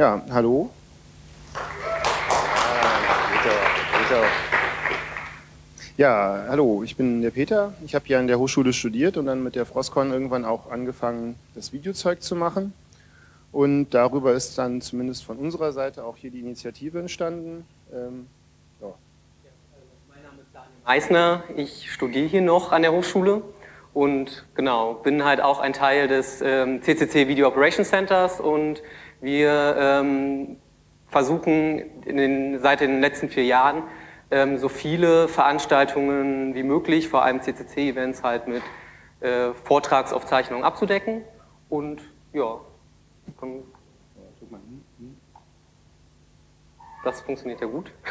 Ja, hallo. Ja, hallo, ich bin der Peter. Ich habe hier an der Hochschule studiert und dann mit der Frostcon irgendwann auch angefangen, das Videozeug zu machen. Und darüber ist dann zumindest von unserer Seite auch hier die Initiative entstanden. Ähm, ja. Mein Name ist Daniel Meissner, ich studiere hier noch an der Hochschule und genau, bin halt auch ein Teil des ähm, CCC Video Operations Centers und wir ähm, versuchen den, seit den letzten vier Jahren ähm, so viele Veranstaltungen wie möglich, vor allem CCC-Events halt mit äh, Vortragsaufzeichnungen abzudecken und ja, das funktioniert ja gut.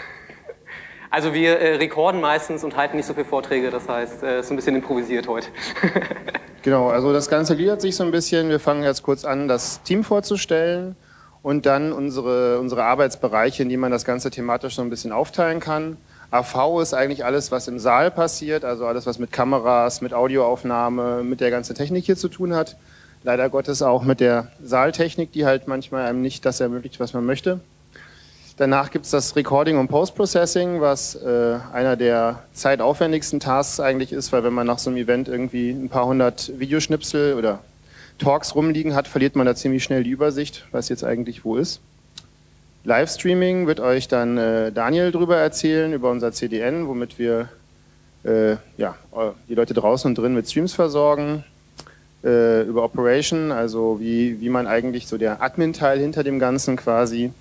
Also wir äh, rekorden meistens und halten nicht so viele Vorträge, das heißt, es äh, ist ein bisschen improvisiert heute. genau, also das Ganze gliedert sich so ein bisschen. Wir fangen jetzt kurz an, das Team vorzustellen und dann unsere, unsere Arbeitsbereiche, in die man das Ganze thematisch so ein bisschen aufteilen kann. AV ist eigentlich alles, was im Saal passiert, also alles, was mit Kameras, mit Audioaufnahme, mit der ganzen Technik hier zu tun hat. Leider Gottes auch mit der Saaltechnik, die halt manchmal einem nicht das ermöglicht, was man möchte. Danach gibt es das Recording und Post-Processing, was äh, einer der zeitaufwendigsten Tasks eigentlich ist, weil wenn man nach so einem Event irgendwie ein paar hundert Videoschnipsel oder Talks rumliegen hat, verliert man da ziemlich schnell die Übersicht, was jetzt eigentlich wo ist. Livestreaming wird euch dann äh, Daniel drüber erzählen, über unser CDN, womit wir äh, ja, die Leute draußen und drin mit Streams versorgen äh, über Operation, also wie, wie man eigentlich so der Admin-Teil hinter dem Ganzen quasi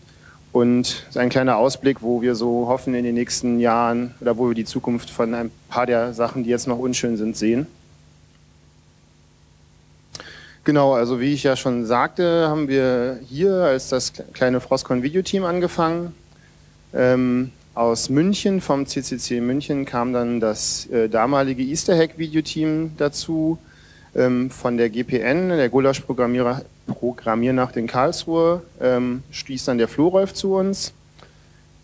und so ein kleiner Ausblick, wo wir so hoffen in den nächsten Jahren oder wo wir die Zukunft von ein paar der Sachen, die jetzt noch unschön sind, sehen. Genau, also wie ich ja schon sagte, haben wir hier als das kleine Frostcon Videoteam angefangen. Ähm, aus München, vom CCC München, kam dann das äh, damalige Easter Hack Videoteam dazu, ähm, von der GPN, der Gulasch-Programmierer Programmiernacht in Karlsruhe, ähm, stieß dann der Florolf zu uns.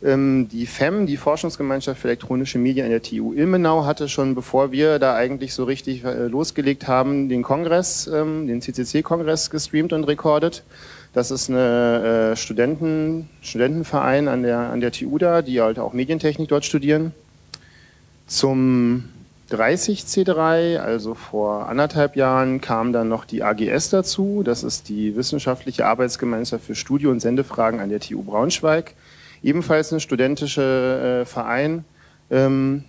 Ähm, die FEM, die Forschungsgemeinschaft für elektronische Medien an der TU Ilmenau, hatte schon, bevor wir da eigentlich so richtig äh, losgelegt haben, den Kongress, ähm, den CCC-Kongress gestreamt und rekordet. Das ist eine äh, Studenten, Studentenverein an der, an der TU da, die halt auch Medientechnik dort studieren. Zum 30C3, also vor anderthalb Jahren, kam dann noch die AGS dazu. Das ist die Wissenschaftliche Arbeitsgemeinschaft für Studie- und Sendefragen an der TU Braunschweig. Ebenfalls ein studentischer äh, Verein, ähm,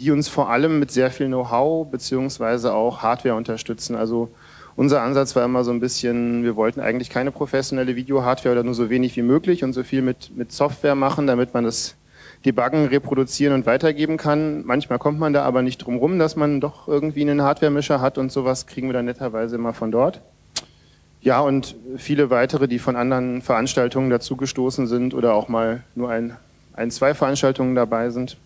die uns vor allem mit sehr viel Know-how beziehungsweise auch Hardware unterstützen. Also unser Ansatz war immer so ein bisschen, wir wollten eigentlich keine professionelle Video-Hardware oder nur so wenig wie möglich und so viel mit, mit Software machen, damit man das debuggen, reproduzieren und weitergeben kann. Manchmal kommt man da aber nicht drum rum, dass man doch irgendwie einen Hardware-Mischer hat und sowas kriegen wir dann netterweise immer von dort. Ja, und viele weitere, die von anderen Veranstaltungen dazugestoßen sind oder auch mal nur ein, ein, zwei Veranstaltungen dabei sind.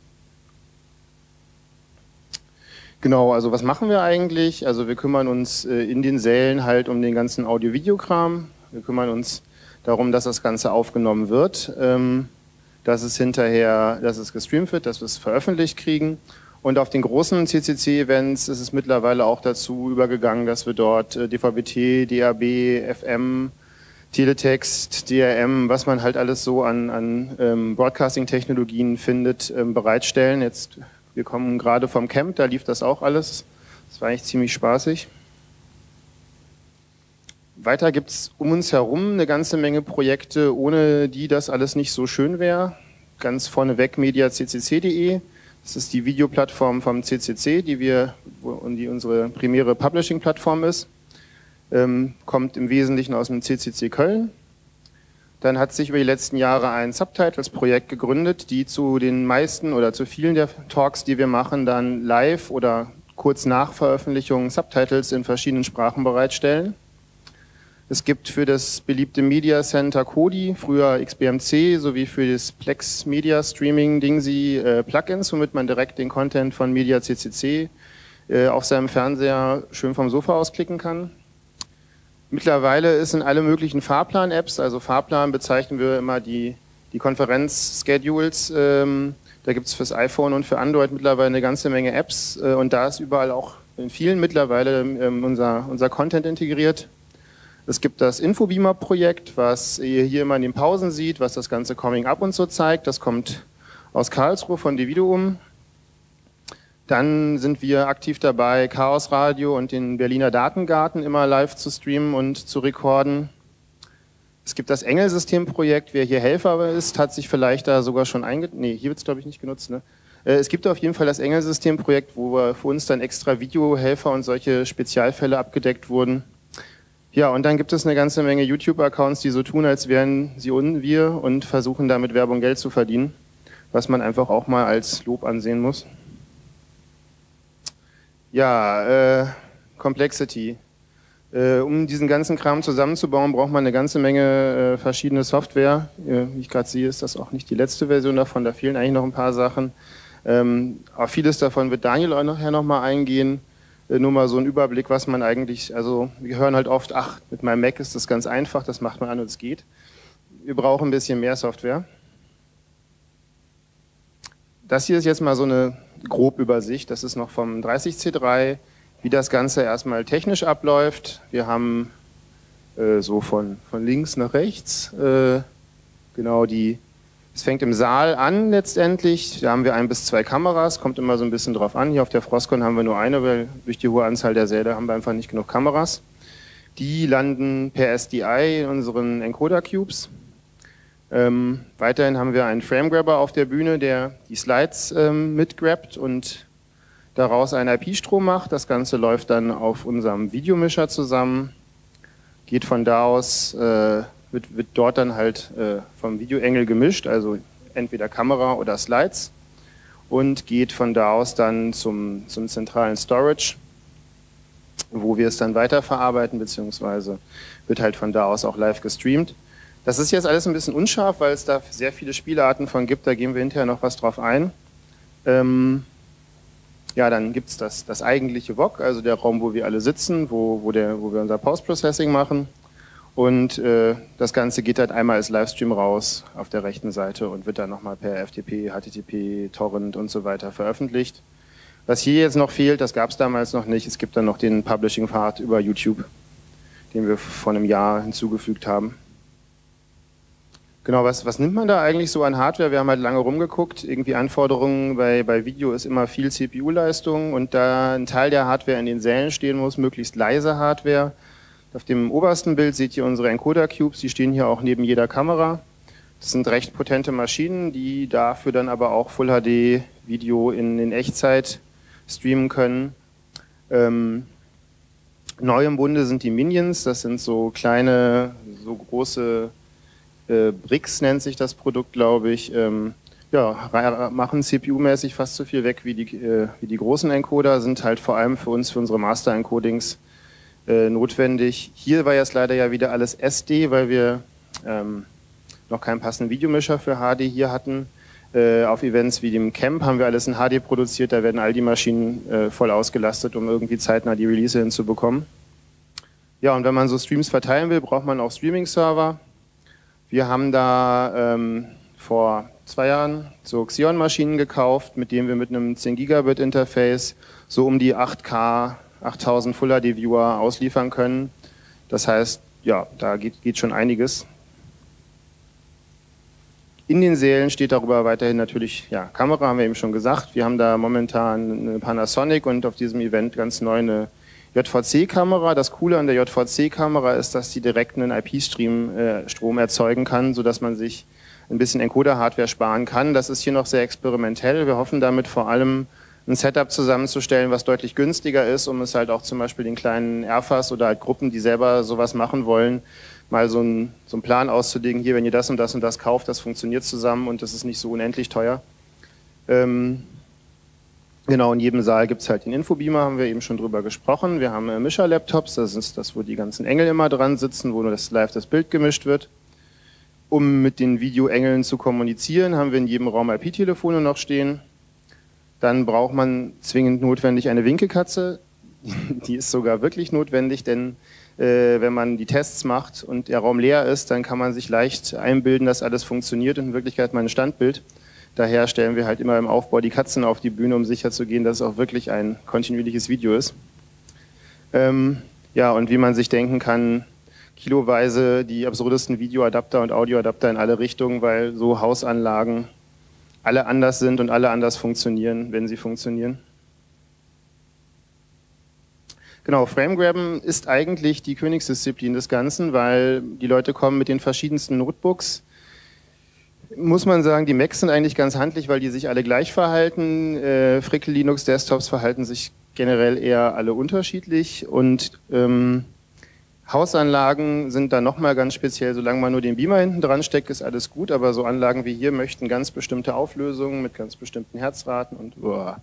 Genau, also was machen wir eigentlich? Also wir kümmern uns äh, in den Sälen halt um den ganzen Audio-Video-Kram. Wir kümmern uns darum, dass das Ganze aufgenommen wird. Dass es hinterher, dass es gestreamt wird, dass wir es veröffentlicht kriegen. Und auf den großen CCC-Events ist es mittlerweile auch dazu übergegangen, dass wir dort äh, DVB-T, DAB, FM, Teletext, DRM, was man halt alles so an, an ähm, Broadcasting-Technologien findet, ähm, bereitstellen. Jetzt, wir kommen gerade vom Camp, da lief das auch alles. Das war eigentlich ziemlich spaßig. Weiter gibt es um uns herum eine ganze Menge Projekte, ohne die das alles nicht so schön wäre. Ganz vorneweg mediaccc.de. Das ist die Videoplattform vom CCC, die wir, die unsere primäre Publishing-Plattform ist. Ähm, kommt im Wesentlichen aus dem CCC Köln. Dann hat sich über die letzten Jahre ein Subtitles-Projekt gegründet, die zu den meisten oder zu vielen der Talks, die wir machen, dann live oder kurz nach Veröffentlichung Subtitles in verschiedenen Sprachen bereitstellen. Es gibt für das beliebte Media Center Kodi, früher XBMC, sowie für das Plex Media Streaming Dingsy äh, Plugins, womit man direkt den Content von Media CCC äh, auf seinem Fernseher schön vom Sofa aus klicken kann. Mittlerweile ist in alle möglichen Fahrplan-Apps, also Fahrplan bezeichnen wir immer die, die Konferenz-Schedules, ähm, da gibt es fürs iPhone und für Android mittlerweile eine ganze Menge Apps äh, und da ist überall auch in vielen mittlerweile ähm, unser, unser Content integriert. Es gibt das Infobeamer-Projekt, was ihr hier immer in den Pausen sieht, was das ganze Coming Up und so zeigt. Das kommt aus Karlsruhe von Dividuum. Dann sind wir aktiv dabei, Chaos Radio und den Berliner Datengarten immer live zu streamen und zu rekorden. Es gibt das Engelsystem-Projekt. Wer hier Helfer ist, hat sich vielleicht da sogar schon einge... Nee, hier wird es glaube ich nicht genutzt. Ne? Äh, es gibt auf jeden Fall das Engelsystem-Projekt, wo für uns dann extra Videohelfer und solche Spezialfälle abgedeckt wurden. Ja, und dann gibt es eine ganze Menge YouTube-Accounts, die so tun, als wären sie und wir und versuchen damit Werbung Geld zu verdienen, was man einfach auch mal als Lob ansehen muss. Ja, äh, Complexity. Äh, um diesen ganzen Kram zusammenzubauen, braucht man eine ganze Menge äh, verschiedene Software. Äh, wie ich gerade sehe, ist das auch nicht die letzte Version davon, da fehlen eigentlich noch ein paar Sachen. Ähm, auf vieles davon wird Daniel auch nachher nochmal eingehen. Äh, nur mal so ein Überblick, was man eigentlich, also wir hören halt oft, ach, mit meinem Mac ist das ganz einfach, das macht man an und es geht. Wir brauchen ein bisschen mehr Software. Das hier ist jetzt mal so eine Grobübersicht, das ist noch vom 30C3 wie das Ganze erstmal technisch abläuft. Wir haben äh, so von, von links nach rechts äh, genau die, es fängt im Saal an letztendlich, da haben wir ein bis zwei Kameras, kommt immer so ein bisschen drauf an. Hier auf der Frostcon haben wir nur eine, weil durch die hohe Anzahl der Säle haben wir einfach nicht genug Kameras. Die landen per SDI in unseren Encoder-Cubes. Ähm, weiterhin haben wir einen Framegrabber auf der Bühne, der die Slides ähm, mitgrabt und daraus einen IP-Strom macht. Das Ganze läuft dann auf unserem Videomischer zusammen, geht von da aus, äh, wird, wird dort dann halt äh, vom Videoengel gemischt, also entweder Kamera oder Slides und geht von da aus dann zum, zum zentralen Storage, wo wir es dann weiterverarbeiten, beziehungsweise wird halt von da aus auch live gestreamt. Das ist jetzt alles ein bisschen unscharf, weil es da sehr viele Spielarten von gibt, da gehen wir hinterher noch was drauf ein. Ähm, ja, dann gibt es das, das eigentliche VOG, also der Raum, wo wir alle sitzen, wo, wo, der, wo wir unser Post-Processing machen. Und äh, das Ganze geht halt einmal als Livestream raus auf der rechten Seite und wird dann nochmal per FTP, HTTP, Torrent und so weiter veröffentlicht. Was hier jetzt noch fehlt, das gab es damals noch nicht, es gibt dann noch den Publishing-Pfad über YouTube, den wir vor einem Jahr hinzugefügt haben. Genau, was, was nimmt man da eigentlich so an Hardware? Wir haben halt lange rumgeguckt. Irgendwie Anforderungen bei, bei Video ist immer viel CPU-Leistung und da ein Teil der Hardware in den Sälen stehen muss, möglichst leise Hardware. Auf dem obersten Bild seht ihr unsere Encoder-Cubes, die stehen hier auch neben jeder Kamera. Das sind recht potente Maschinen, die dafür dann aber auch Full-HD-Video in, in Echtzeit streamen können. Ähm, neu im Bunde sind die Minions, das sind so kleine, so große äh, Brix nennt sich das Produkt, glaube ich. Ähm, ja, machen CPU-mäßig fast so viel weg wie die, äh, wie die großen Encoder, sind halt vor allem für uns, für unsere Master-Encodings äh, notwendig. Hier war jetzt leider ja wieder alles SD, weil wir ähm, noch keinen passenden Videomischer für HD hier hatten. Äh, auf Events wie dem Camp haben wir alles in HD produziert, da werden all die Maschinen äh, voll ausgelastet, um irgendwie zeitnah die Release hinzubekommen. Ja, und wenn man so Streams verteilen will, braucht man auch Streaming-Server. Wir haben da ähm, vor zwei Jahren so Xeon-Maschinen gekauft, mit denen wir mit einem 10 Gigabit Interface so um die 8K, 8000 Full HD Viewer ausliefern können. Das heißt, ja, da geht, geht schon einiges. In den Sälen steht darüber weiterhin natürlich, ja, Kamera haben wir eben schon gesagt. Wir haben da momentan eine Panasonic und auf diesem Event ganz neu eine JVC-Kamera, das Coole an der JVC-Kamera ist, dass sie direkt einen IP-Stream äh, Strom erzeugen kann, sodass man sich ein bisschen Encoder-Hardware sparen kann. Das ist hier noch sehr experimentell. Wir hoffen damit vor allem ein Setup zusammenzustellen, was deutlich günstiger ist, um es halt auch zum Beispiel den kleinen Airfas oder halt Gruppen, die selber sowas machen wollen, mal so einen, so einen Plan auszulegen, hier, wenn ihr das und das und das kauft, das funktioniert zusammen und das ist nicht so unendlich teuer. Ähm, Genau, in jedem Saal gibt es halt den Infobeamer, haben wir eben schon drüber gesprochen. Wir haben äh, Mischer-Laptops, das ist das, wo die ganzen Engel immer dran sitzen, wo nur das live das Bild gemischt wird. Um mit den Videoengeln zu kommunizieren, haben wir in jedem Raum IP-Telefone noch stehen. Dann braucht man zwingend notwendig eine Winkelkatze. Die ist sogar wirklich notwendig, denn äh, wenn man die Tests macht und der Raum leer ist, dann kann man sich leicht einbilden, dass alles funktioniert und in Wirklichkeit mein Standbild. Daher stellen wir halt immer im Aufbau die Katzen auf die Bühne, um sicherzugehen, dass es auch wirklich ein kontinuierliches Video ist. Ähm, ja, und wie man sich denken kann, kiloweise die absurdesten Videoadapter und Audioadapter in alle Richtungen, weil so Hausanlagen alle anders sind und alle anders funktionieren, wenn sie funktionieren. Genau, Framegrabben ist eigentlich die Königsdisziplin des Ganzen, weil die Leute kommen mit den verschiedensten Notebooks. Muss man sagen, die Macs sind eigentlich ganz handlich, weil die sich alle gleich verhalten. Äh, Frickel Linux Desktops verhalten sich generell eher alle unterschiedlich und ähm, Hausanlagen sind da nochmal ganz speziell, solange man nur den Beamer hinten dran steckt, ist alles gut, aber so Anlagen wie hier möchten ganz bestimmte Auflösungen mit ganz bestimmten Herzraten und boah.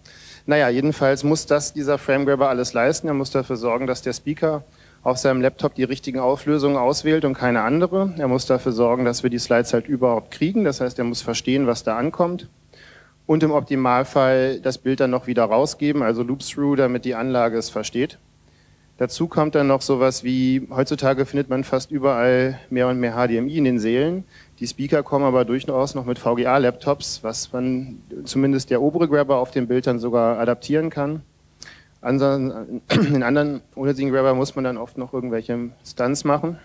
Naja, jedenfalls muss das dieser Framegrabber alles leisten. Er muss dafür sorgen, dass der Speaker auf seinem Laptop die richtigen Auflösungen auswählt und keine andere. Er muss dafür sorgen, dass wir die Slides halt überhaupt kriegen. Das heißt, er muss verstehen, was da ankommt. Und im Optimalfall das Bild dann noch wieder rausgeben, also Loop-Through, damit die Anlage es versteht. Dazu kommt dann noch sowas wie, heutzutage findet man fast überall mehr und mehr HDMI in den Sälen. Die Speaker kommen aber durchaus noch mit VGA-Laptops, was man zumindest der obere Grabber auf dem Bild dann sogar adaptieren kann. In anderen ohne Grabber muss man dann oft noch irgendwelche Stunts machen.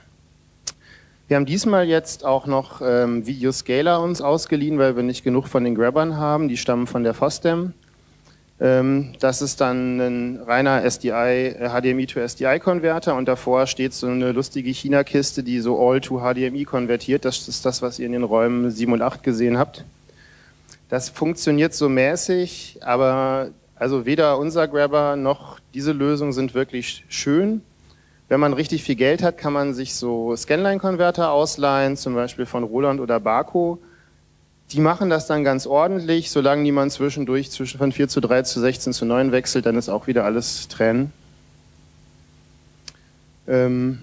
Wir haben diesmal jetzt auch noch ähm, Videoscaler uns ausgeliehen, weil wir nicht genug von den Grabbern haben. Die stammen von der FOSDEM. Ähm, das ist dann ein reiner SDI, HDMI äh, to SDI Konverter und davor steht so eine lustige China-Kiste, die so All to HDMI konvertiert. Das ist das, was ihr in den Räumen 7 und 8 gesehen habt. Das funktioniert so mäßig, aber also weder unser Grabber noch diese Lösung sind wirklich schön. Wenn man richtig viel Geld hat, kann man sich so Scanline-Konverter ausleihen, zum Beispiel von Roland oder Barco. Die machen das dann ganz ordentlich, solange niemand zwischendurch zwischen von 4 zu 3 zu 16 zu 9 wechselt, dann ist auch wieder alles trennen. Ähm,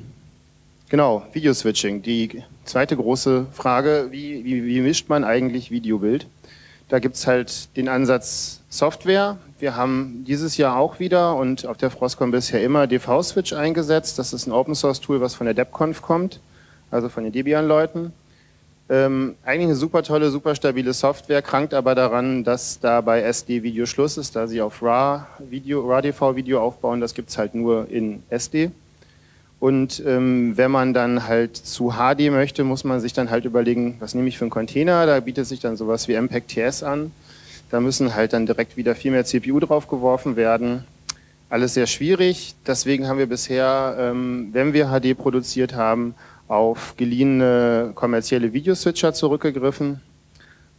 genau, Videoswitching. Die zweite große Frage, wie, wie, wie mischt man eigentlich Videobild? Da gibt es halt den Ansatz Software. Wir haben dieses Jahr auch wieder und auf der Frostcon bisher immer DV-Switch eingesetzt. Das ist ein Open-Source-Tool, was von der DebConf kommt, also von den Debian-Leuten. Ähm, eigentlich eine super tolle, super stabile Software, krankt aber daran, dass da bei SD-Video Schluss ist, da sie auf RAW-Video, RAW-TV-Video aufbauen, das gibt es halt nur in SD. Und ähm, wenn man dann halt zu HD möchte, muss man sich dann halt überlegen, was nehme ich für einen Container, da bietet sich dann sowas wie MPEG TS an. Da müssen halt dann direkt wieder viel mehr CPU draufgeworfen werden. Alles sehr schwierig, deswegen haben wir bisher, ähm, wenn wir HD produziert haben, auf geliehene kommerzielle Videoswitcher zurückgegriffen.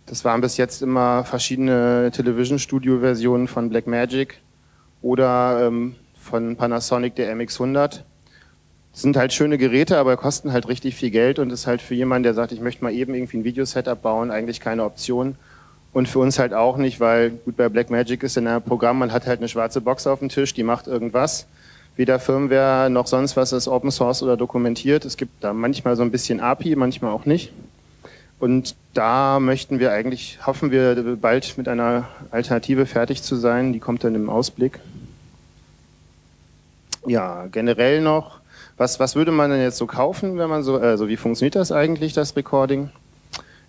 Das waren bis jetzt immer verschiedene Television Studio Versionen von Blackmagic oder ähm, von Panasonic der MX100. Das sind halt schöne Geräte, aber kosten halt richtig viel Geld und ist halt für jemanden, der sagt, ich möchte mal eben irgendwie ein Videosetup bauen, eigentlich keine Option. Und für uns halt auch nicht, weil gut bei Blackmagic ist in einem Programm, man hat halt eine schwarze Box auf dem Tisch, die macht irgendwas weder Firmware noch sonst was ist Open Source oder dokumentiert. Es gibt da manchmal so ein bisschen API, manchmal auch nicht. Und da möchten wir eigentlich, hoffen wir bald mit einer Alternative fertig zu sein. Die kommt dann im Ausblick. Ja, generell noch, was, was würde man denn jetzt so kaufen, wenn man so, also wie funktioniert das eigentlich, das Recording?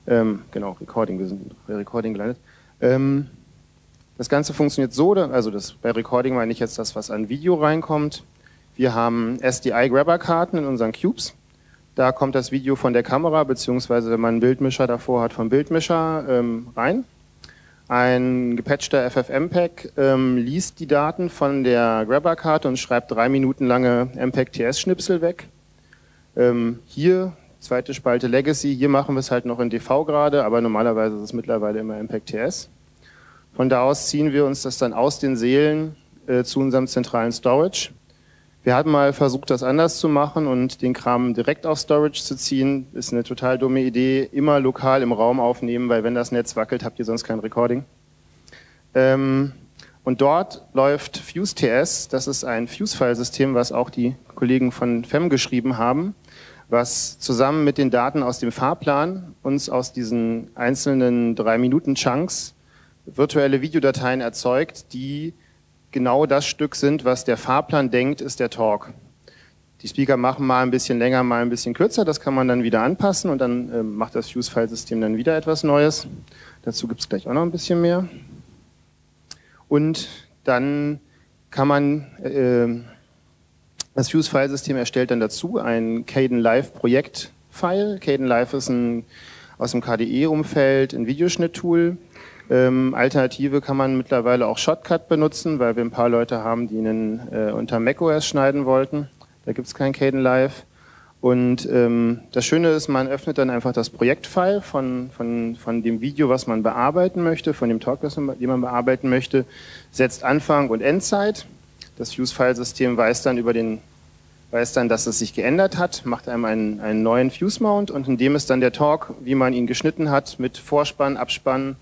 Ähm, genau, Recording, wir sind bei Recording gelandet. Ähm, das Ganze funktioniert so, also das, bei Recording meine ich jetzt das, was an Video reinkommt. Wir haben SDI-Grabber-Karten in unseren Cubes. Da kommt das Video von der Kamera, beziehungsweise wenn man einen Bildmischer davor hat, vom Bildmischer ähm, rein. Ein gepatchter FFmpeg ähm, liest die Daten von der Grabber-Karte und schreibt drei Minuten lange MPEG-TS-Schnipsel weg. Ähm, hier, zweite Spalte Legacy, hier machen wir es halt noch in DV gerade, aber normalerweise ist es mittlerweile immer MPEG-TS. Von da aus ziehen wir uns das dann aus den Seelen äh, zu unserem zentralen Storage. Wir hatten mal versucht, das anders zu machen und den Kram direkt auf Storage zu ziehen. Ist eine total dumme Idee. Immer lokal im Raum aufnehmen, weil wenn das Netz wackelt, habt ihr sonst kein Recording. Ähm, und dort läuft FuseTS. Das ist ein Fuse-File-System, was auch die Kollegen von FEM geschrieben haben, was zusammen mit den Daten aus dem Fahrplan uns aus diesen einzelnen drei Minuten Chunks virtuelle Videodateien erzeugt, die genau das Stück sind, was der Fahrplan denkt, ist der Talk. Die Speaker machen mal ein bisschen länger, mal ein bisschen kürzer, das kann man dann wieder anpassen und dann äh, macht das Fuse-File-System dann wieder etwas Neues. Dazu gibt es gleich auch noch ein bisschen mehr. Und dann kann man äh, Das Fuse-Filesystem erstellt dann dazu ein Caden Live Projekt-File. Caden Live ist ein aus dem KDE-Umfeld ein Videoschnitt-Tool. Ähm, Alternative kann man mittlerweile auch Shotcut benutzen, weil wir ein paar Leute haben, die einen äh, unter macOS schneiden wollten. Da gibt es kein Caden Live. Und ähm, das Schöne ist, man öffnet dann einfach das Projektfile von, von, von dem Video, was man bearbeiten möchte, von dem Talk, man, den man bearbeiten möchte, setzt Anfang und Endzeit. Das Fuse-File-System weiß dann über den weiß dann, dass es sich geändert hat, macht einem einen, einen neuen Fuse-Mount und in dem ist dann der Talk, wie man ihn geschnitten hat, mit Vorspann, Abspann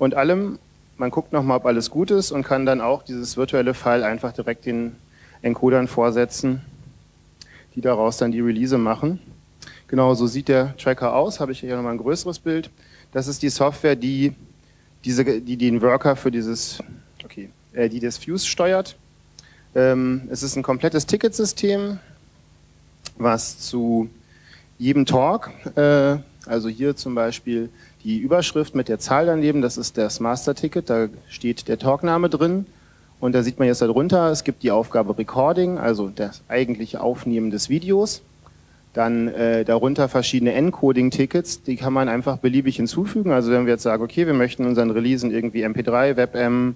und allem. Man guckt nochmal, ob alles gut ist und kann dann auch dieses virtuelle File einfach direkt den Encodern vorsetzen die daraus dann die Release machen. Genau, so sieht der Tracker aus, habe ich hier nochmal ein größeres Bild. Das ist die Software, die, diese, die den Worker für dieses, okay, äh, die das Fuse steuert. Ähm, es ist ein komplettes Ticketsystem, was zu jedem Talk, äh, also hier zum Beispiel die Überschrift mit der Zahl daneben, das ist das Master-Ticket, da steht der Talkname drin. Und da sieht man jetzt darunter, es gibt die Aufgabe Recording, also das eigentliche Aufnehmen des Videos. Dann äh, darunter verschiedene Encoding-Tickets, die kann man einfach beliebig hinzufügen. Also wenn wir jetzt sagen, okay, wir möchten unseren Releasen irgendwie MP3, WebM,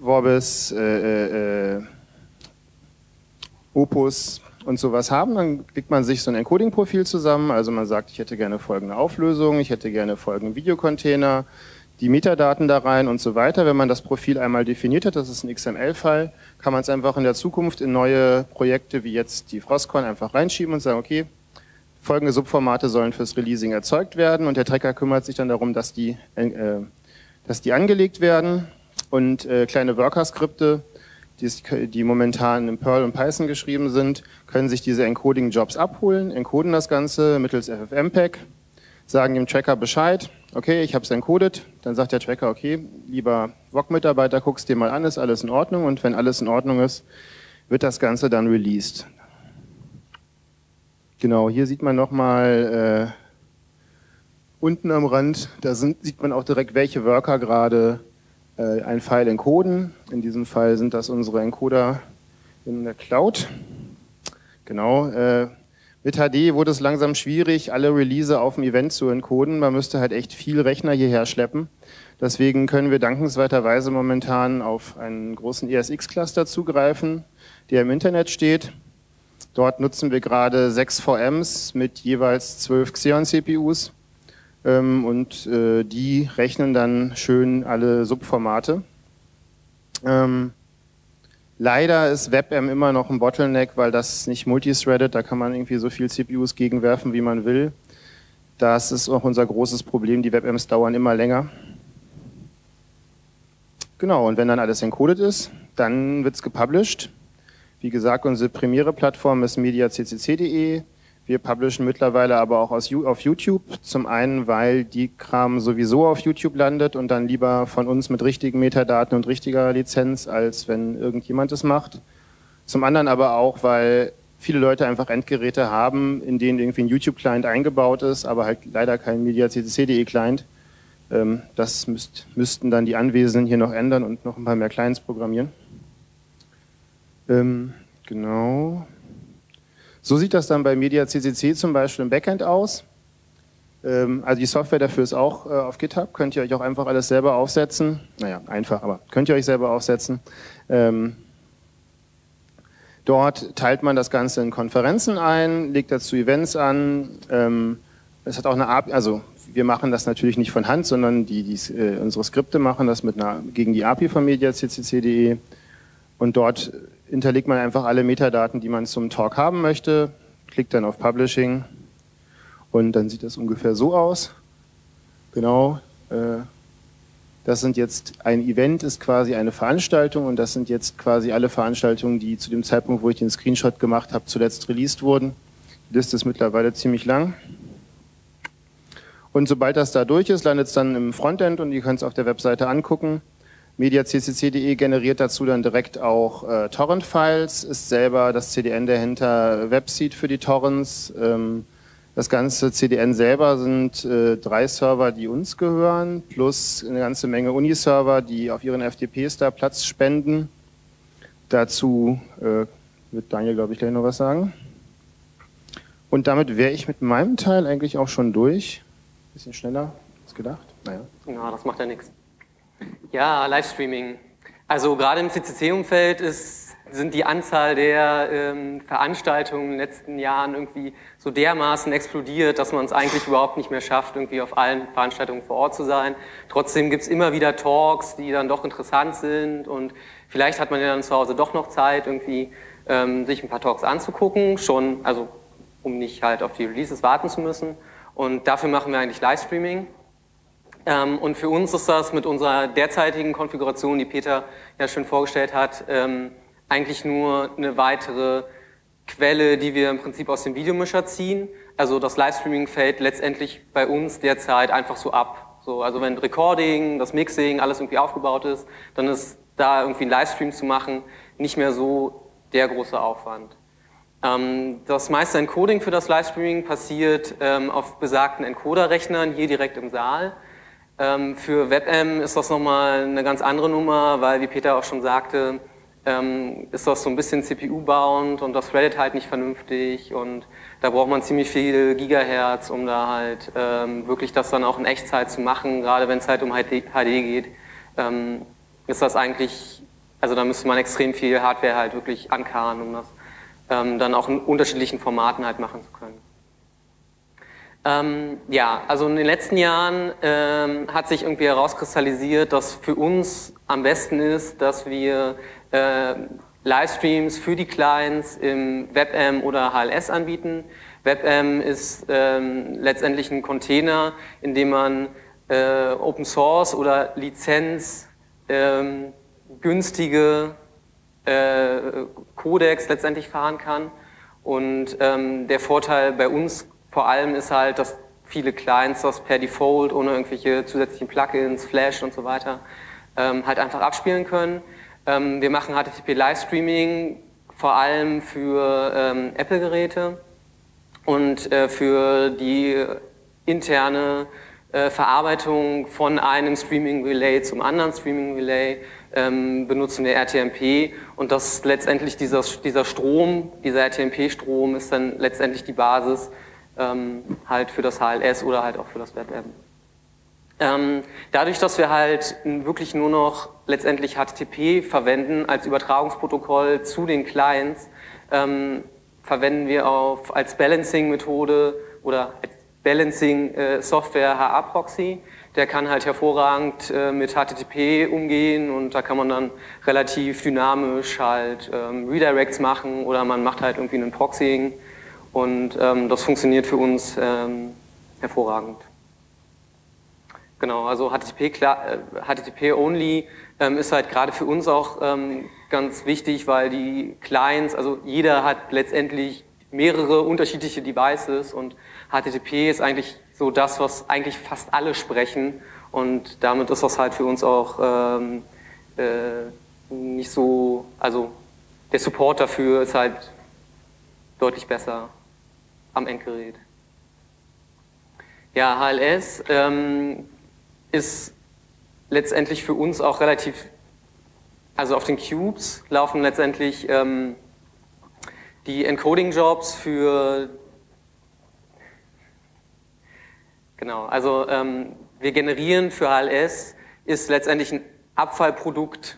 Vorbis, äh, äh, Opus und sowas haben, dann klickt man sich so ein Encoding-Profil zusammen. Also man sagt, ich hätte gerne folgende Auflösung, ich hätte gerne folgenden Videocontainer, die Metadaten da rein und so weiter. Wenn man das Profil einmal definiert hat, das ist ein XML-File, kann man es einfach in der Zukunft in neue Projekte wie jetzt die Frostcon einfach reinschieben und sagen, okay, folgende Subformate sollen fürs Releasing erzeugt werden und der Tracker kümmert sich dann darum, dass die, äh, dass die angelegt werden und äh, kleine Worker-Skripte, die, momentan in Perl und Python geschrieben sind, können sich diese Encoding-Jobs abholen, encoden das Ganze mittels FFmpeg, sagen dem Tracker Bescheid, okay, ich habe es encoded, dann sagt der Tracker, okay, lieber VOG-Mitarbeiter, guckst dir mal an, ist alles in Ordnung und wenn alles in Ordnung ist, wird das Ganze dann released. Genau, hier sieht man nochmal äh, unten am Rand, da sind, sieht man auch direkt, welche Worker gerade äh, ein File encoden. In diesem Fall sind das unsere Encoder in der Cloud. Genau, äh, mit HD wurde es langsam schwierig, alle Release auf dem Event zu encoden. Man müsste halt echt viel Rechner hierher schleppen. Deswegen können wir dankenswerterweise momentan auf einen großen ESX-Cluster zugreifen, der im Internet steht. Dort nutzen wir gerade sechs VMs mit jeweils zwölf Xeon-CPUs und äh, die rechnen dann schön alle Subformate. Ähm, Leider ist WebM immer noch ein Bottleneck, weil das nicht multithreaded, da kann man irgendwie so viel CPUs gegenwerfen, wie man will. Das ist auch unser großes Problem, die WebMs dauern immer länger. Genau, und wenn dann alles encoded ist, dann wird es gepublished. Wie gesagt, unsere Premiere-Plattform ist mediaccc.de. Wir publishen mittlerweile aber auch auf YouTube. Zum einen, weil die Kram sowieso auf YouTube landet und dann lieber von uns mit richtigen Metadaten und richtiger Lizenz, als wenn irgendjemand es macht. Zum anderen aber auch, weil viele Leute einfach Endgeräte haben, in denen irgendwie ein YouTube-Client eingebaut ist, aber halt leider kein MediaCCC.de-Client. Ähm, das müsst, müssten dann die Anwesenden hier noch ändern und noch ein paar mehr Clients programmieren. Ähm, genau. So sieht das dann bei Media CCC zum Beispiel im Backend aus. Ähm, also die Software dafür ist auch äh, auf GitHub, könnt ihr euch auch einfach alles selber aufsetzen. Naja, einfach, aber könnt ihr euch selber aufsetzen. Ähm, dort teilt man das Ganze in Konferenzen ein, legt dazu Events an. Ähm, es hat auch eine API, also wir machen das natürlich nicht von Hand, sondern die, die äh, unsere Skripte machen das mit einer, gegen die API von mediaccc.de und dort hinterlegt man einfach alle Metadaten, die man zum Talk haben möchte, klickt dann auf Publishing und dann sieht das ungefähr so aus. Genau, äh, das sind jetzt, ein Event ist quasi eine Veranstaltung und das sind jetzt quasi alle Veranstaltungen, die zu dem Zeitpunkt, wo ich den Screenshot gemacht habe, zuletzt released wurden. Die Liste ist mittlerweile ziemlich lang. Und sobald das da durch ist, landet es dann im Frontend und ihr könnt es auf der Webseite angucken. MediaCCC.de generiert dazu dann direkt auch äh, Torrent-Files, ist selber das CDN dahinter Webseed für die Torrents. Ähm, das ganze CDN selber sind äh, drei Server, die uns gehören, plus eine ganze Menge Uniserver, die auf ihren FTPs da Platz spenden. Dazu äh, wird Daniel, glaube ich, gleich noch was sagen. Und damit wäre ich mit meinem Teil eigentlich auch schon durch. Bisschen schneller als gedacht. Naja. Ja, das macht ja nichts. Ja, Livestreaming. Also gerade im CCC-Umfeld sind die Anzahl der ähm, Veranstaltungen in den letzten Jahren irgendwie so dermaßen explodiert, dass man es eigentlich überhaupt nicht mehr schafft, irgendwie auf allen Veranstaltungen vor Ort zu sein. Trotzdem gibt es immer wieder Talks, die dann doch interessant sind und vielleicht hat man ja dann zu Hause doch noch Zeit, irgendwie ähm, sich ein paar Talks anzugucken, schon, also um nicht halt auf die Releases warten zu müssen. Und dafür machen wir eigentlich Livestreaming. Ähm, und für uns ist das mit unserer derzeitigen Konfiguration, die Peter ja schon vorgestellt hat, ähm, eigentlich nur eine weitere Quelle, die wir im Prinzip aus dem Videomischer ziehen. Also das Livestreaming fällt letztendlich bei uns derzeit einfach so ab. So, also wenn Recording, das Mixing, alles irgendwie aufgebaut ist, dann ist da irgendwie ein Livestream zu machen nicht mehr so der große Aufwand. Ähm, das meiste Encoding für das Livestreaming passiert ähm, auf besagten Encoder-Rechnern hier direkt im Saal. Ähm, für WebM ist das nochmal eine ganz andere Nummer, weil, wie Peter auch schon sagte, ist das so ein bisschen CPU-bound und das Reddit halt nicht vernünftig und da braucht man ziemlich viel Gigahertz, um da halt wirklich das dann auch in Echtzeit zu machen, gerade wenn es halt um HD geht, ist das eigentlich, also da müsste man extrem viel Hardware halt wirklich ankarren, um das ähm, dann auch in unterschiedlichen Formaten halt machen zu können. Ähm, ja, also in den letzten Jahren ähm, hat sich irgendwie herauskristallisiert, dass für uns am besten ist, dass wir äh, Livestreams für die Clients im WebM oder HLS anbieten. WebM ist ähm, letztendlich ein Container, in dem man äh, Open Source oder Lizenz ähm, günstige äh, Codex letztendlich fahren kann. Und ähm, der Vorteil bei uns vor allem ist halt, dass viele Clients das per Default ohne irgendwelche zusätzlichen Plugins, Flash und so weiter ähm, halt einfach abspielen können. Ähm, wir machen HTTP Livestreaming vor allem für ähm, Apple-Geräte und äh, für die interne äh, Verarbeitung von einem Streaming Relay zum anderen Streaming Relay ähm, benutzen wir RTMP und das letztendlich dieser, dieser Strom, dieser RTMP-Strom ist dann letztendlich die Basis halt für das HLS oder halt auch für das WebM. Ähm, dadurch, dass wir halt wirklich nur noch letztendlich HTTP verwenden als Übertragungsprotokoll zu den Clients, ähm, verwenden wir auf, als Balancing-Methode oder als Balancing-Software äh, HA-Proxy der kann halt hervorragend äh, mit HTTP umgehen und da kann man dann relativ dynamisch halt ähm, Redirects machen oder man macht halt irgendwie einen Proxying und ähm, das funktioniert für uns ähm, hervorragend. Genau, also HTTP, HTTP only ähm, ist halt gerade für uns auch ähm, ganz wichtig, weil die Clients, also jeder hat letztendlich mehrere unterschiedliche Devices und HTTP ist eigentlich so das, was eigentlich fast alle sprechen und damit ist das halt für uns auch ähm, äh, nicht so, also der Support dafür ist halt deutlich besser am Endgerät. Ja, HLS ähm, ist letztendlich für uns auch relativ, also auf den Cubes laufen letztendlich ähm, die Encoding-Jobs für Genau, also ähm, wir generieren für HLS ist letztendlich ein Abfallprodukt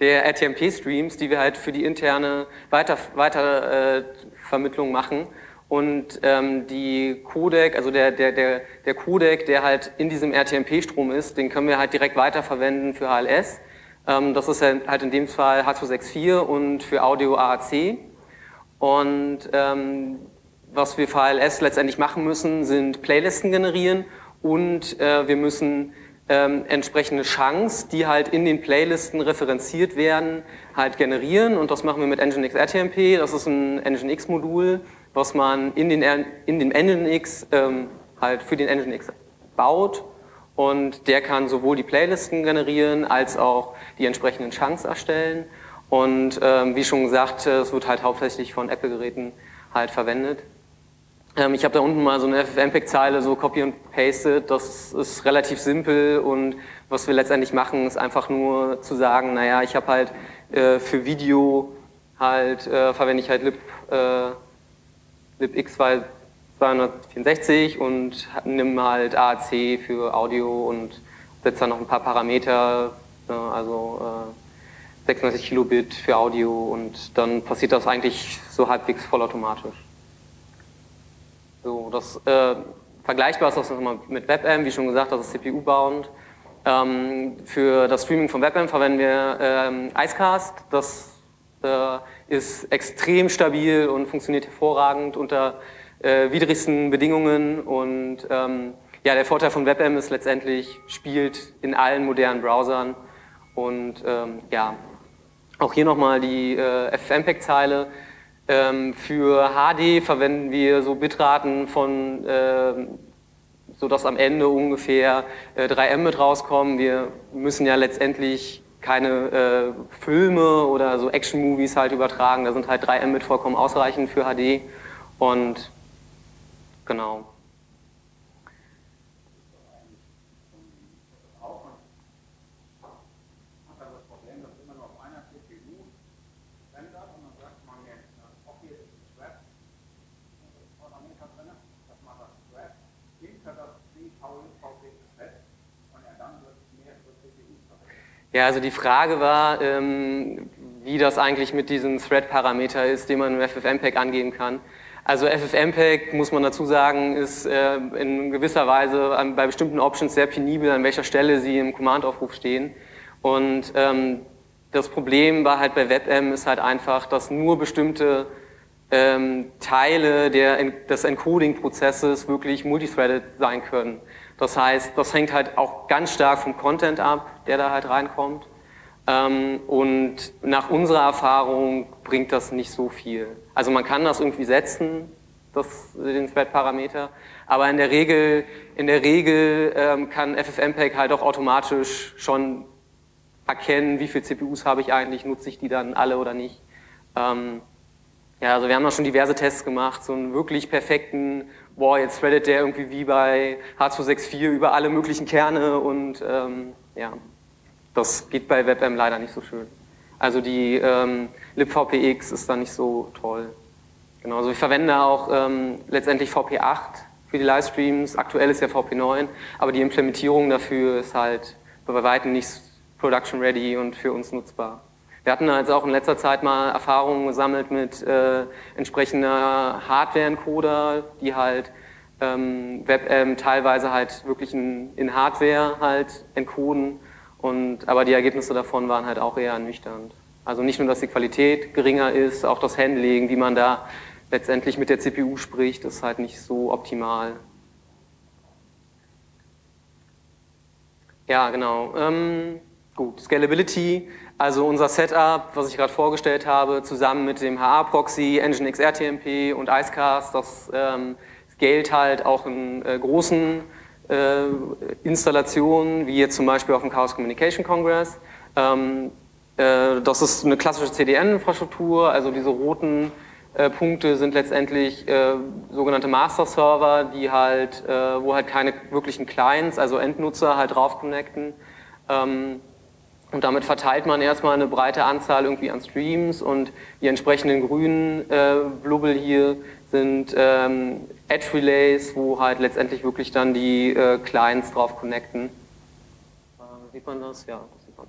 der RTMP-Streams, die wir halt für die interne Weiter, Weitervermittlung äh, machen. Und ähm, die Codec, also der, der, der, der Codec, der halt in diesem RTMP-Strom ist, den können wir halt direkt weiterverwenden für HLS. Ähm, das ist halt in dem Fall H264 und für Audio AAC. Und ähm, was wir für ALS letztendlich machen müssen, sind Playlisten generieren und äh, wir müssen ähm, entsprechende Chunks, die halt in den Playlisten referenziert werden, halt generieren und das machen wir mit Nginx RTMP. Das ist ein Nginx-Modul, was man in den, in den Nginx ähm, halt für den Nginx baut und der kann sowohl die Playlisten generieren als auch die entsprechenden Chunks erstellen und ähm, wie schon gesagt, es wird halt hauptsächlich von Apple-Geräten halt verwendet. Ähm, ich habe da unten mal so eine FFmpeg-Zeile so copy und pasted. Das ist relativ simpel und was wir letztendlich machen, ist einfach nur zu sagen, naja, ich habe halt äh, für Video halt äh, verwende ich halt lib, äh, libx 264 und nehme halt AAC für Audio und setze dann noch ein paar Parameter, ne, also äh, 96 Kilobit für Audio und dann passiert das eigentlich so halbwegs vollautomatisch. So, das äh, vergleichbar ist das nochmal mit WebM, wie schon gesagt, das ist CPU-bound. Ähm, für das Streaming von WebM verwenden wir ähm, Icecast. Das äh, ist extrem stabil und funktioniert hervorragend unter äh, widrigsten Bedingungen und ähm, ja, der Vorteil von WebM ist letztendlich, spielt in allen modernen Browsern und ähm, ja, auch hier nochmal die äh, FFmpeg-Zeile. Ähm, für HD verwenden wir so Bitraten von, äh, so dass am Ende ungefähr äh, 3 Mbit rauskommen. Wir müssen ja letztendlich keine äh, Filme oder so Action-Movies halt übertragen. Da sind halt 3 Mbit vollkommen ausreichend für HD und genau. Ja, also die Frage war, ähm, wie das eigentlich mit diesem Thread-Parameter ist, den man im FFmpeg angeben kann. Also FFmpeg, muss man dazu sagen, ist äh, in gewisser Weise an, bei bestimmten Options sehr penibel, an welcher Stelle sie im Command-Aufruf stehen. Und ähm, das Problem war halt bei WebM ist halt einfach, dass nur bestimmte ähm, Teile der, des Encoding-Prozesses wirklich multithreaded sein können. Das heißt, das hängt halt auch ganz stark vom Content ab, der da halt reinkommt. Ähm, und nach unserer Erfahrung bringt das nicht so viel. Also man kann das irgendwie setzen, das, den Thread-Parameter, aber in der Regel, in der Regel ähm, kann FFmpeg halt auch automatisch schon erkennen, wie viele CPUs habe ich eigentlich, nutze ich die dann alle oder nicht. Ähm, ja, also wir haben da schon diverse Tests gemacht, so einen wirklich perfekten boah, jetzt threadet der irgendwie wie bei H264 über alle möglichen Kerne und ähm, ja, das geht bei WebM leider nicht so schön. Also die ähm, libvpx ist da nicht so toll. Genau, also ich verwende auch ähm, letztendlich VP8 für die Livestreams, aktuell ist ja VP9, aber die Implementierung dafür ist halt bei weitem nicht production ready und für uns nutzbar. Wir hatten also auch in letzter Zeit mal Erfahrungen gesammelt mit äh, entsprechender Hardware-Encoder, die halt ähm, WebM teilweise halt wirklich in, in, Hardware halt encoden. Und, aber die Ergebnisse davon waren halt auch eher ernüchternd. Also nicht nur, dass die Qualität geringer ist, auch das Handling, wie man da letztendlich mit der CPU spricht, ist halt nicht so optimal. Ja, genau. Ähm, gut, Scalability also unser Setup, was ich gerade vorgestellt habe, zusammen mit dem HA-Proxy, Nginx RTMP und Icecast, das ähm, scaled halt auch in äh, großen äh, Installationen, wie jetzt zum Beispiel auf dem Chaos Communication Congress. Ähm, äh, das ist eine klassische CDN-Infrastruktur, also diese roten äh, Punkte sind letztendlich äh, sogenannte Master-Server, die halt, äh, wo halt keine wirklichen Clients, also Endnutzer halt drauf connecten. Ähm, und damit verteilt man erstmal eine breite Anzahl irgendwie an Streams und die entsprechenden grünen äh, Blubbel hier sind ähm, Edge Relays, wo halt letztendlich wirklich dann die äh, Clients drauf connecten. Äh, sieht man das? Ja, das sieht man.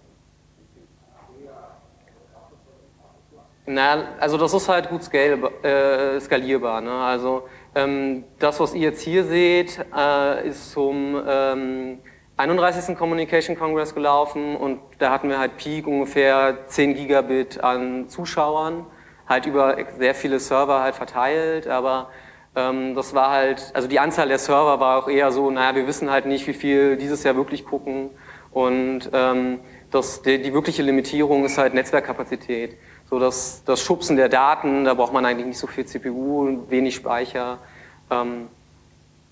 Na, also das ist halt gut äh, skalierbar. Ne? Also ähm, das, was ihr jetzt hier seht, äh, ist zum ähm, 31. Communication Congress gelaufen und da hatten wir halt Peak ungefähr 10 Gigabit an Zuschauern, halt über sehr viele Server halt verteilt, aber ähm, das war halt, also die Anzahl der Server war auch eher so, naja, wir wissen halt nicht, wie viel dieses Jahr wirklich gucken und ähm, das, die, die wirkliche Limitierung ist halt Netzwerkkapazität. So das, das Schubsen der Daten, da braucht man eigentlich nicht so viel CPU, wenig Speicher. Ähm,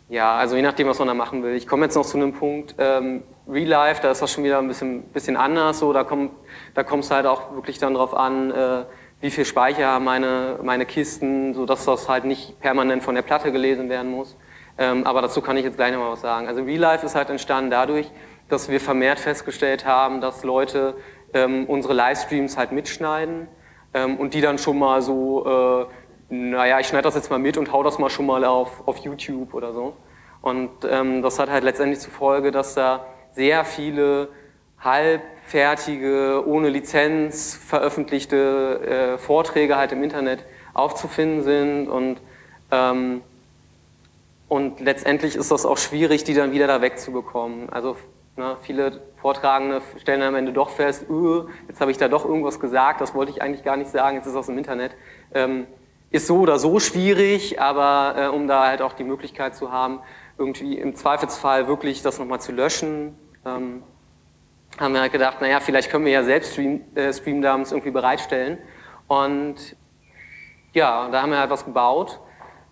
ja, also je nachdem, was man da machen will. Ich komme jetzt noch zu einem Punkt, ähm, Real Life, da ist das schon wieder ein bisschen, bisschen anders. So, da kommt da kommt es halt auch wirklich dann drauf an, äh, wie viel Speicher haben meine, meine Kisten, sodass das halt nicht permanent von der Platte gelesen werden muss. Ähm, aber dazu kann ich jetzt gleich noch mal was sagen. Also Real Life ist halt entstanden dadurch, dass wir vermehrt festgestellt haben, dass Leute ähm, unsere Livestreams halt mitschneiden ähm, und die dann schon mal so, äh, naja, ich schneide das jetzt mal mit und hau das mal schon mal auf, auf YouTube oder so. Und ähm, das hat halt letztendlich zur Folge, dass da sehr viele halbfertige, ohne Lizenz veröffentlichte äh, Vorträge halt im Internet aufzufinden sind und ähm, und letztendlich ist das auch schwierig, die dann wieder da wegzubekommen. Also ne, viele Vortragende stellen am Ende doch fest, öh, jetzt habe ich da doch irgendwas gesagt, das wollte ich eigentlich gar nicht sagen, jetzt ist das im Internet. Ähm, ist so oder so schwierig, aber äh, um da halt auch die Möglichkeit zu haben, irgendwie im Zweifelsfall wirklich das nochmal zu löschen, ähm, haben wir halt gedacht, naja, vielleicht können wir ja selbst Stream, äh, Streamdumps irgendwie bereitstellen. Und ja, da haben wir halt was gebaut.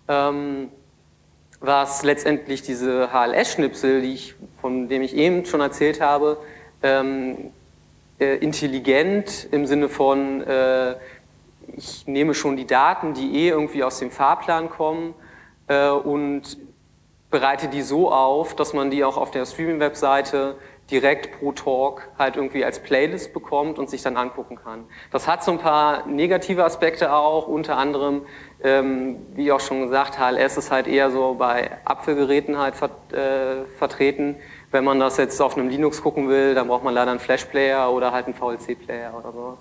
Ähm, was letztendlich diese HLS-Schnipsel, die ich, von dem ich eben schon erzählt habe, ähm, äh, intelligent im Sinne von, äh, ich nehme schon die Daten, die eh irgendwie aus dem Fahrplan kommen äh, und bereite die so auf, dass man die auch auf der Streaming-Webseite direkt pro Talk halt irgendwie als Playlist bekommt und sich dann angucken kann. Das hat so ein paar negative Aspekte auch, unter anderem, ähm, wie auch schon gesagt, HLS ist halt eher so bei Apfelgeräten halt ver äh, vertreten. Wenn man das jetzt auf einem Linux gucken will, dann braucht man leider einen Flash-Player oder halt einen VLC-Player oder so.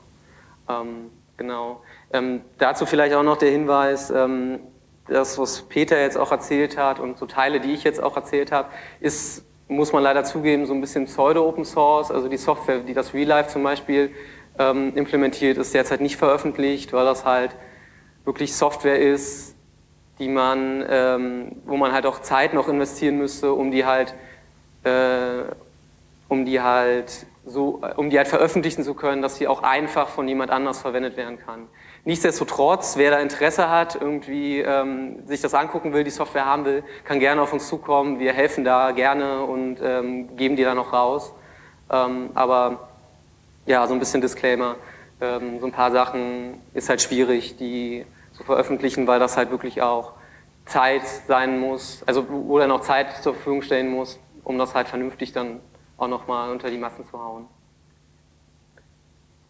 Ähm, genau. Ähm, dazu vielleicht auch noch der Hinweis, ähm, das, was Peter jetzt auch erzählt hat und so Teile, die ich jetzt auch erzählt habe, ist muss man leider zugeben, so ein bisschen Pseudo-Open Source. Also die Software, die das Real Life zum Beispiel ähm, implementiert, ist derzeit nicht veröffentlicht, weil das halt wirklich Software ist, die man, ähm, wo man halt auch Zeit noch investieren müsste, um die halt, äh, um die halt so, um die halt veröffentlichen zu können, dass sie auch einfach von jemand anders verwendet werden kann. Nichtsdestotrotz, wer da Interesse hat, irgendwie ähm, sich das angucken will, die Software haben will, kann gerne auf uns zukommen. Wir helfen da gerne und ähm, geben die dann noch raus. Ähm, aber ja, so ein bisschen Disclaimer. Ähm, so ein paar Sachen ist halt schwierig, die zu veröffentlichen, weil das halt wirklich auch Zeit sein muss, also wo dann auch Zeit zur Verfügung stellen muss, um das halt vernünftig dann auch nochmal unter die Massen zu hauen.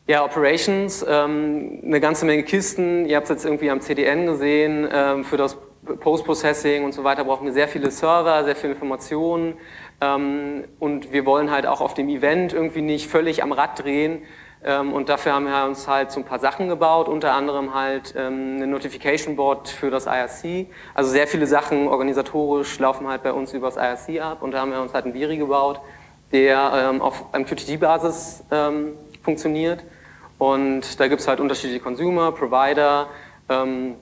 Ja, Operations, ähm, eine ganze Menge Kisten. Ihr habt es jetzt irgendwie am CDN gesehen. Ähm, für das Post-Processing und so weiter brauchen wir sehr viele Server, sehr viele Informationen. Ähm, und wir wollen halt auch auf dem Event irgendwie nicht völlig am Rad drehen. Ähm, und dafür haben wir uns halt so ein paar Sachen gebaut, unter anderem halt ähm, eine Notification Board für das IRC. Also sehr viele Sachen organisatorisch laufen halt bei uns über das IRC ab. Und da haben wir uns halt ein Viri gebaut, der ähm, auf MQTT-Basis funktioniert. Und da gibt es halt unterschiedliche Consumer, Provider, ähm,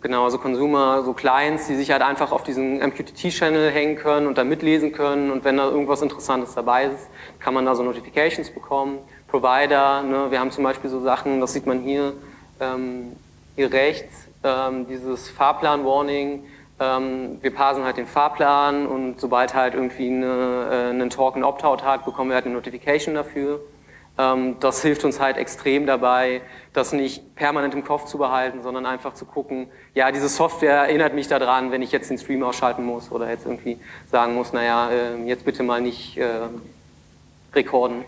genau, also Consumer, so Clients, die sich halt einfach auf diesen MQTT-Channel hängen können und da mitlesen können. Und wenn da irgendwas Interessantes dabei ist, kann man da so Notifications bekommen. Provider, ne, wir haben zum Beispiel so Sachen, das sieht man hier, ähm, hier rechts, ähm, dieses Fahrplan-Warning, ähm, wir parsen halt den Fahrplan und sobald halt irgendwie eine, äh, einen Talk einen Opt-out hat, bekommen wir halt eine Notification dafür. Ähm, das hilft uns halt extrem dabei, das nicht permanent im Kopf zu behalten, sondern einfach zu gucken, ja, diese Software erinnert mich daran, wenn ich jetzt den Stream ausschalten muss oder jetzt irgendwie sagen muss, naja, ähm, jetzt bitte mal nicht äh, rekorden.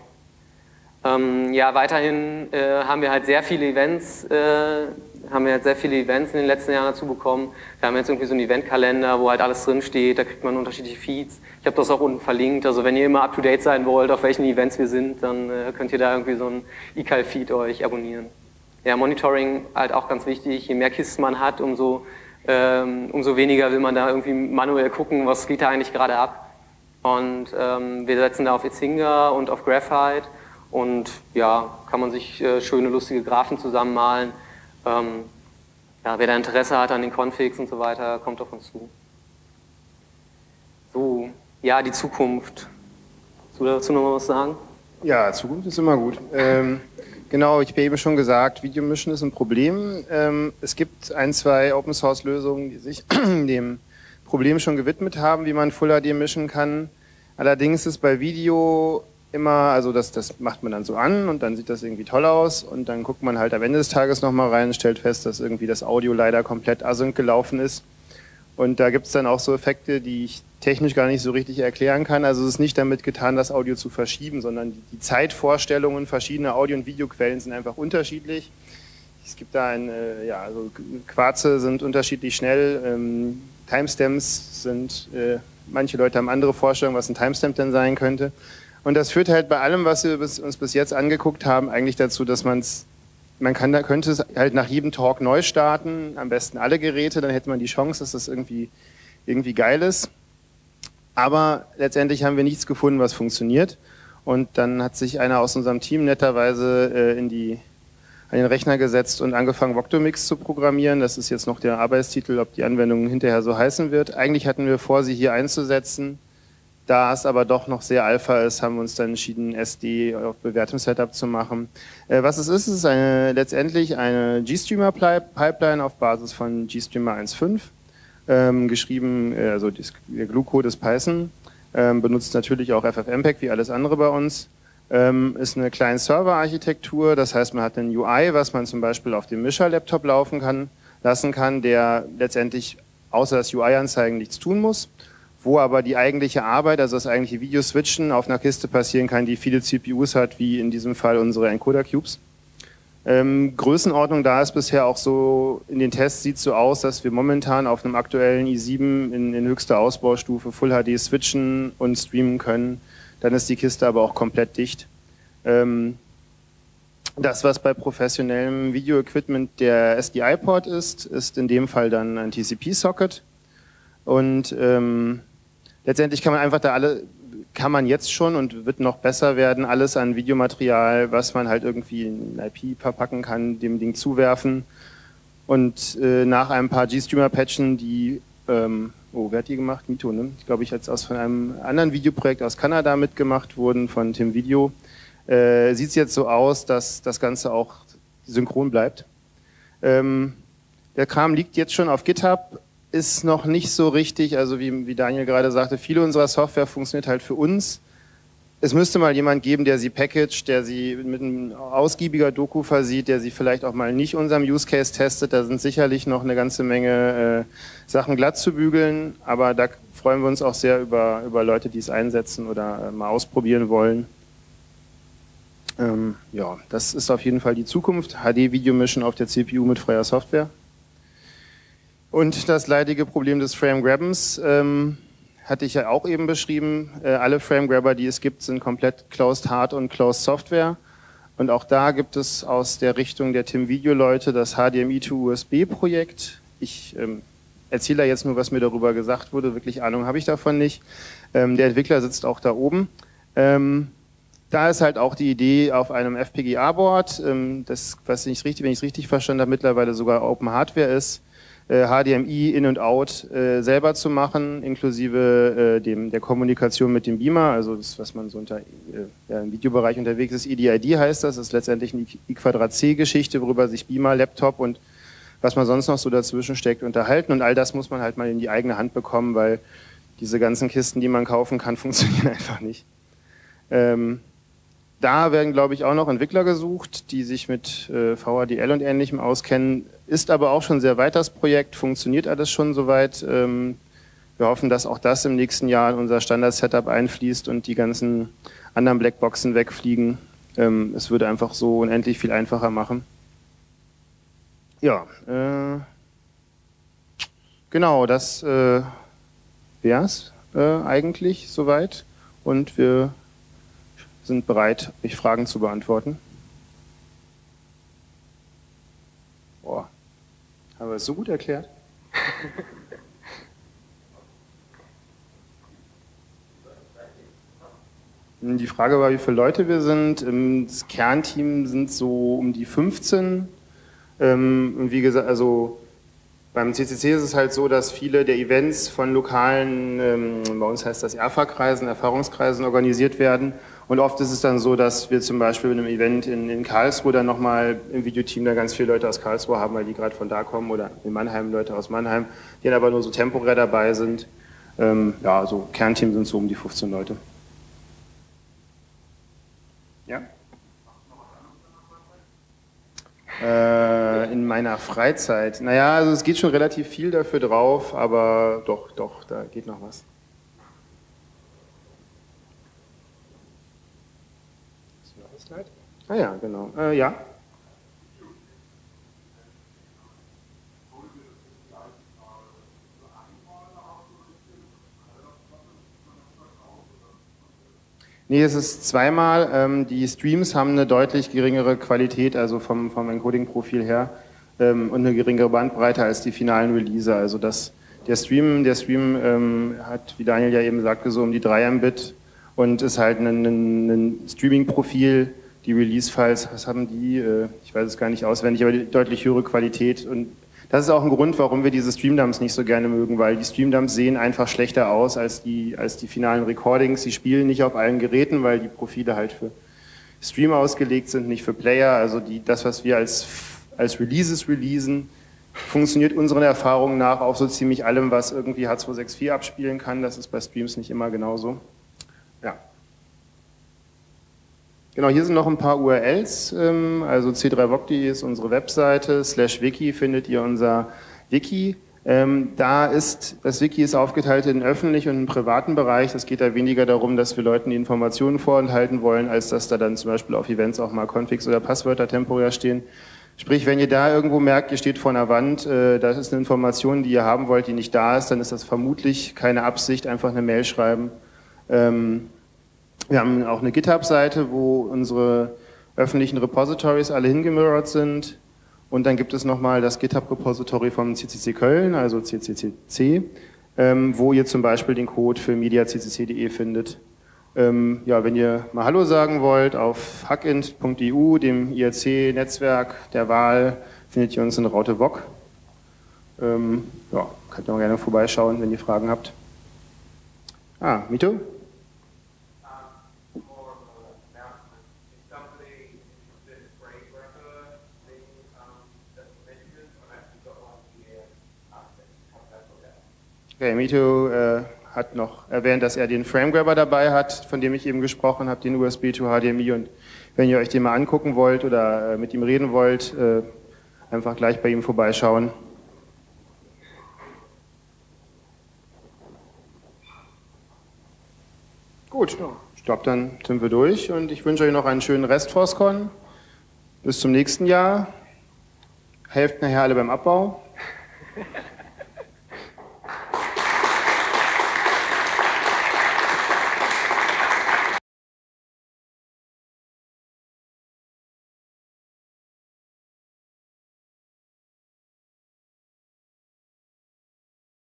Ähm, ja, weiterhin äh, haben wir halt sehr viele Events äh, haben wir jetzt sehr viele Events in den letzten Jahren dazu bekommen. Wir haben jetzt irgendwie so einen Eventkalender, wo halt alles drin steht, da kriegt man unterschiedliche Feeds. Ich habe das auch unten verlinkt, also wenn ihr immer up-to-date sein wollt, auf welchen Events wir sind, dann äh, könnt ihr da irgendwie so einen eCal-Feed euch abonnieren. Ja, Monitoring halt auch ganz wichtig, je mehr Kisten man hat, umso, ähm, umso weniger will man da irgendwie manuell gucken, was geht da eigentlich gerade ab. Und ähm, wir setzen da auf Itzinga und auf Graphite und ja, kann man sich äh, schöne, lustige Graphen zusammenmalen. Ähm, ja, wer da Interesse hat an den Configs und so weiter, kommt auf uns zu. So, ja, die Zukunft. Willst du dazu noch mal was sagen? Ja, Zukunft ist immer gut. Ähm, genau, ich habe eben schon gesagt, Videomischen ist ein Problem. Ähm, es gibt ein, zwei Open-Source-Lösungen, die sich dem Problem schon gewidmet haben, wie man Full HD mischen kann. Allerdings ist bei Video immer, also das, das macht man dann so an und dann sieht das irgendwie toll aus und dann guckt man halt am Ende des Tages nochmal rein und stellt fest, dass irgendwie das Audio leider komplett async gelaufen ist Und da gibt es dann auch so Effekte, die ich technisch gar nicht so richtig erklären kann. Also es ist nicht damit getan, das Audio zu verschieben, sondern die Zeitvorstellungen verschiedener Audio- und Videoquellen sind einfach unterschiedlich. Es gibt da ein, äh, ja, also Quarze sind unterschiedlich schnell, ähm, Timestamps sind, äh, manche Leute haben andere Vorstellungen, was ein Timestamp denn sein könnte. Und das führt halt bei allem, was wir uns bis jetzt angeguckt haben, eigentlich dazu, dass man es, man kann, könnte es halt nach jedem Talk neu starten, am besten alle Geräte, dann hätte man die Chance, dass das irgendwie, irgendwie geil ist. Aber letztendlich haben wir nichts gefunden, was funktioniert. Und dann hat sich einer aus unserem Team netterweise äh, in die an den Rechner gesetzt und angefangen, Voctomix zu programmieren. Das ist jetzt noch der Arbeitstitel, ob die Anwendung hinterher so heißen wird. Eigentlich hatten wir vor, sie hier einzusetzen. Da es aber doch noch sehr alpha ist, haben wir uns dann entschieden, SD auf bewährtem Setup zu machen. Äh, was es ist, ist eine, letztendlich eine GStreamer-Pipeline auf Basis von GStreamer 1.5, ähm, geschrieben, äh, also der Glue-Code ist Python, ähm, benutzt natürlich auch FFmpeg wie alles andere bei uns ähm, ist eine Client-Server-Architektur. Das heißt, man hat einen UI, was man zum Beispiel auf dem Mischer-Laptop laufen kann, lassen kann, der letztendlich außer das UI-Anzeigen nichts tun muss, wo aber die eigentliche Arbeit, also das eigentliche Video-Switchen auf einer Kiste passieren kann, die viele CPUs hat, wie in diesem Fall unsere Encoder-Cubes. Ähm, Größenordnung da ist bisher auch so, in den Tests sieht es so aus, dass wir momentan auf einem aktuellen i7 in, in höchster Ausbaustufe Full HD switchen und streamen können dann ist die Kiste aber auch komplett dicht. Ähm, das, was bei professionellem Video-Equipment der SDI-Port ist, ist in dem Fall dann ein TCP-Socket. Und ähm, letztendlich kann man einfach da alle, kann man jetzt schon und wird noch besser werden, alles an Videomaterial, was man halt irgendwie in IP verpacken kann, dem Ding zuwerfen. Und äh, nach ein paar GStreamer-Patchen, die ähm, oh, wer hat die gemacht? Mito, ne? Ich glaube, ich jetzt aus von einem anderen Videoprojekt aus Kanada mitgemacht wurden, von Tim Video. Äh, Sieht es jetzt so aus, dass das Ganze auch synchron bleibt. Ähm, der Kram liegt jetzt schon auf GitHub, ist noch nicht so richtig, also wie, wie Daniel gerade sagte, viele unserer Software funktioniert halt für uns es müsste mal jemand geben, der sie packagt, der sie mit einem ausgiebiger Doku versieht, der sie vielleicht auch mal nicht unserem Use Case testet. Da sind sicherlich noch eine ganze Menge äh, Sachen glatt zu bügeln, aber da freuen wir uns auch sehr über, über Leute, die es einsetzen oder äh, mal ausprobieren wollen. Ähm, ja, das ist auf jeden Fall die Zukunft. HD-Video-Mischen auf der CPU mit freier Software. Und das leidige Problem des Frame-Grabbens. Ähm, hatte ich ja auch eben beschrieben. Äh, alle Framegrabber, die es gibt, sind komplett Closed Hard und Closed Software. Und auch da gibt es aus der Richtung der Tim Video Leute das HDMI to USB Projekt. Ich ähm, erzähle da jetzt nur, was mir darüber gesagt wurde. Wirklich Ahnung habe ich davon nicht. Ähm, der Entwickler sitzt auch da oben. Ähm, da ist halt auch die Idee auf einem FPGA-Board, ähm, das, was ich richtig, wenn ich es richtig verstanden habe, mittlerweile sogar Open Hardware ist, HDMI äh, In und Out äh, selber zu machen, inklusive äh, dem, der Kommunikation mit dem Beamer, also das, was man so unter, ja, im Videobereich unterwegs ist, EDID heißt das, das ist letztendlich eine I-Quadrat-C-Geschichte, worüber sich Beamer, Laptop und was man sonst noch so dazwischen steckt, unterhalten und all das muss man halt mal in die eigene Hand bekommen, weil diese ganzen Kisten, die man kaufen kann, funktionieren einfach nicht. Ähm, da werden, glaube ich, auch noch Entwickler gesucht, die sich mit äh, VHDL und Ähnlichem auskennen. Ist aber auch schon sehr weit das Projekt, funktioniert alles schon soweit. Ähm, wir hoffen, dass auch das im nächsten Jahr in unser Standard-Setup einfließt und die ganzen anderen Blackboxen wegfliegen. Ähm, es würde einfach so unendlich viel einfacher machen. Ja, äh, genau, das äh, wäre es äh, eigentlich soweit. Und wir sind bereit, euch Fragen zu beantworten. Boah, haben wir es so gut erklärt? Die Frage war, wie viele Leute wir sind. Das Kernteam sind so um die 15. Ähm, wie gesagt, also beim CCC ist es halt so, dass viele der Events von lokalen, ähm, bei uns heißt das ERFA-Kreisen, Erfahrungskreisen organisiert werden und oft ist es dann so, dass wir zum Beispiel in einem Event in, in Karlsruhe dann nochmal im Videoteam da ganz viele Leute aus Karlsruhe haben, weil die gerade von da kommen oder in Mannheim Leute aus Mannheim, die dann aber nur so temporär dabei sind. Ähm, ja, so Kernteam sind so um die 15 Leute. Ja? Äh, in meiner Freizeit. Naja, also es geht schon relativ viel dafür drauf, aber doch, doch, da geht noch was. Hast du noch ein Slide? Ah ja, genau. Äh, ja. Nee, es ist zweimal. Ähm, die Streams haben eine deutlich geringere Qualität, also vom, vom Encoding-Profil her, ähm, und eine geringere Bandbreite als die finalen Releaser. Also das, der Stream, der Stream ähm, hat, wie Daniel ja eben sagte, so um die 3 Mbit und ist halt ein, ein, ein Streaming-Profil. Die Release-Files, was haben die? Äh, ich weiß es gar nicht auswendig, aber die deutlich höhere Qualität und das ist auch ein Grund, warum wir diese Streamdumps nicht so gerne mögen, weil die Streamdumps sehen einfach schlechter aus als die, als die finalen Recordings. Sie spielen nicht auf allen Geräten, weil die Profile halt für Stream ausgelegt sind, nicht für Player. Also die, das, was wir als, als Releases releasen, funktioniert unseren Erfahrungen nach auf so ziemlich allem, was irgendwie H264 abspielen kann. Das ist bei Streams nicht immer genauso. Ja. Genau, hier sind noch ein paar URLs, ähm, also c3voc.de ist unsere Webseite, slash wiki findet ihr unser Wiki. Ähm, da ist, das Wiki ist aufgeteilt in öffentlichen und einen privaten Bereich. Es geht da weniger darum, dass wir Leuten die Informationen vorenthalten wollen, als dass da dann zum Beispiel auf Events auch mal Configs oder Passwörter temporär stehen. Sprich, wenn ihr da irgendwo merkt, ihr steht vor einer Wand, äh, das ist eine Information, die ihr haben wollt, die nicht da ist, dann ist das vermutlich keine Absicht, einfach eine Mail schreiben. Ähm, wir haben auch eine GitHub-Seite, wo unsere öffentlichen Repositories alle hingemirrored sind. Und dann gibt es nochmal das GitHub-Repository vom CCC Köln, also CCCC, ähm, wo ihr zum Beispiel den Code für mediaccc.de findet. Ähm, ja, wenn ihr mal Hallo sagen wollt, auf hackint.eu, dem IRC-Netzwerk der Wahl, findet ihr uns in Raute Wok. Ähm, ja, könnt ihr mal gerne vorbeischauen, wenn ihr Fragen habt. Ah, Mito? Okay, Mito äh, hat noch erwähnt, dass er den Framegrabber dabei hat, von dem ich eben gesprochen habe, den USB to HDMI. Und wenn ihr euch den mal angucken wollt oder äh, mit ihm reden wollt, äh, einfach gleich bei ihm vorbeischauen. Gut, ich glaube, dann sind wir durch und ich wünsche euch noch einen schönen Rest Forscon. Bis zum nächsten Jahr. Helft nachher alle beim Abbau.